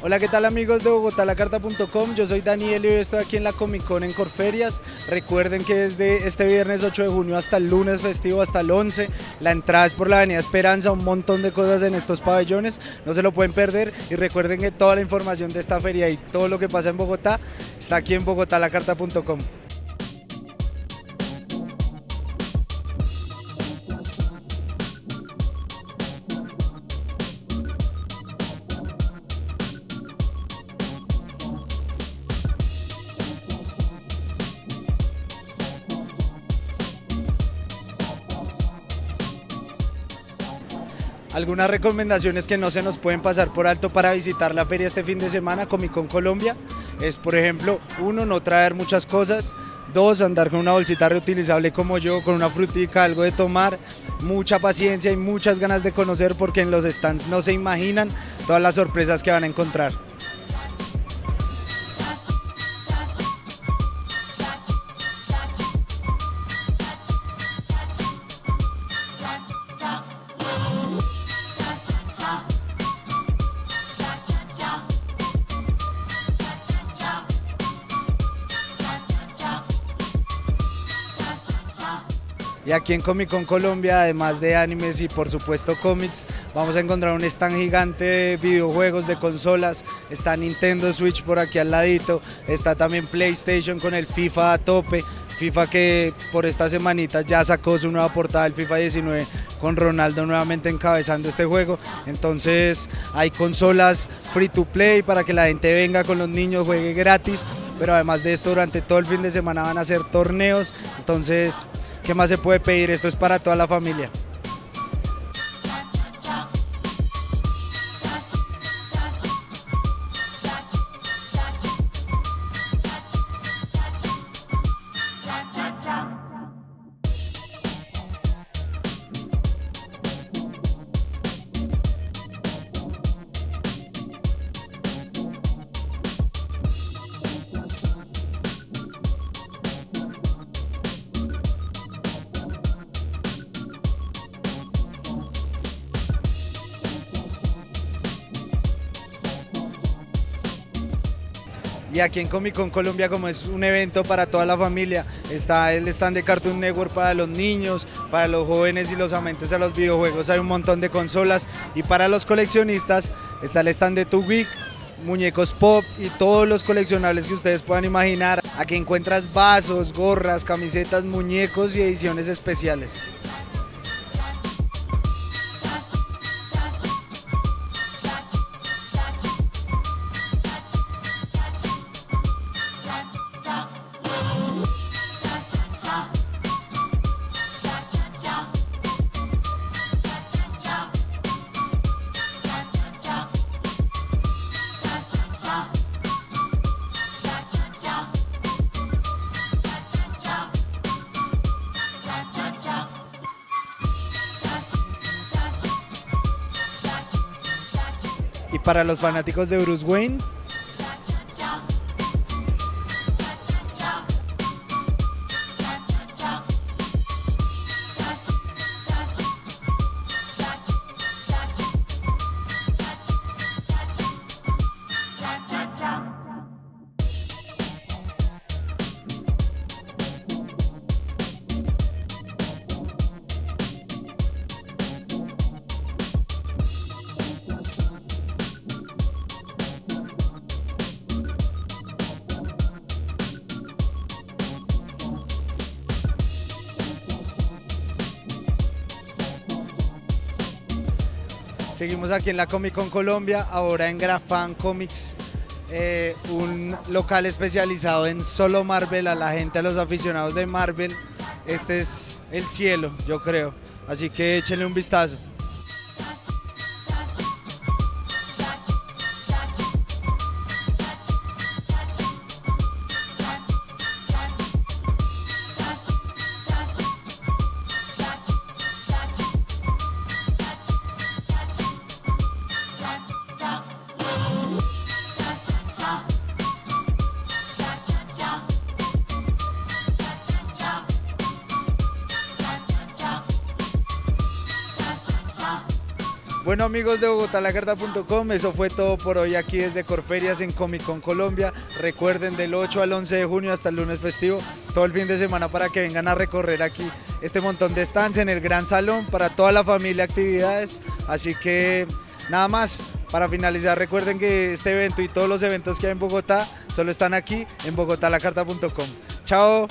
Hola, ¿qué tal amigos de bogotalacarta.com? Yo soy Daniel y hoy estoy aquí en la Comic Con en Corferias. Recuerden que desde este viernes 8 de junio hasta el lunes festivo, hasta el 11, la entrada es por la Avenida Esperanza, un montón de cosas en estos pabellones, no se lo pueden perder y recuerden que toda la información de esta feria y todo lo que pasa en Bogotá está aquí en bogotalacarta.com. Algunas recomendaciones que no se nos pueden pasar por alto para visitar la feria este fin de semana, Comic Con Colombia, es por ejemplo, uno, no traer muchas cosas, dos, andar con una bolsita reutilizable como yo, con una frutica, algo de tomar, mucha paciencia y muchas ganas de conocer porque en los stands no se imaginan todas las sorpresas que van a encontrar. Y aquí en Comic Con Colombia, además de animes y por supuesto cómics, vamos a encontrar un stand gigante de videojuegos, de consolas. Está Nintendo Switch por aquí al ladito, está también PlayStation con el FIFA a tope. FIFA que por estas semanitas ya sacó su nueva portada, el FIFA 19, con Ronaldo nuevamente encabezando este juego. Entonces hay consolas free to play para que la gente venga con los niños, juegue gratis. Pero además de esto, durante todo el fin de semana van a hacer torneos. Entonces ¿Qué más se puede pedir? Esto es para toda la familia. Y aquí en Comic Con Colombia, como es un evento para toda la familia, está el stand de Cartoon Network para los niños, para los jóvenes y los amantes a los videojuegos, hay un montón de consolas. Y para los coleccionistas está el stand de Too Week, muñecos pop y todos los coleccionables que ustedes puedan imaginar. Aquí encuentras vasos, gorras, camisetas, muñecos y ediciones especiales. Y para los fanáticos de Bruce Wayne, Seguimos aquí en la Comic Con Colombia, ahora en Grafan Comics, eh, un local especializado en solo Marvel, a la gente, a los aficionados de Marvel. Este es el cielo, yo creo. Así que échenle un vistazo. Bueno amigos de bogotalacarta.com, eso fue todo por hoy aquí desde Corferias en Comic Con Colombia. Recuerden del 8 al 11 de junio hasta el lunes festivo, todo el fin de semana para que vengan a recorrer aquí este montón de stands en el gran salón para toda la familia actividades. Así que nada más, para finalizar recuerden que este evento y todos los eventos que hay en Bogotá solo están aquí en bogotalacarta.com. Chao.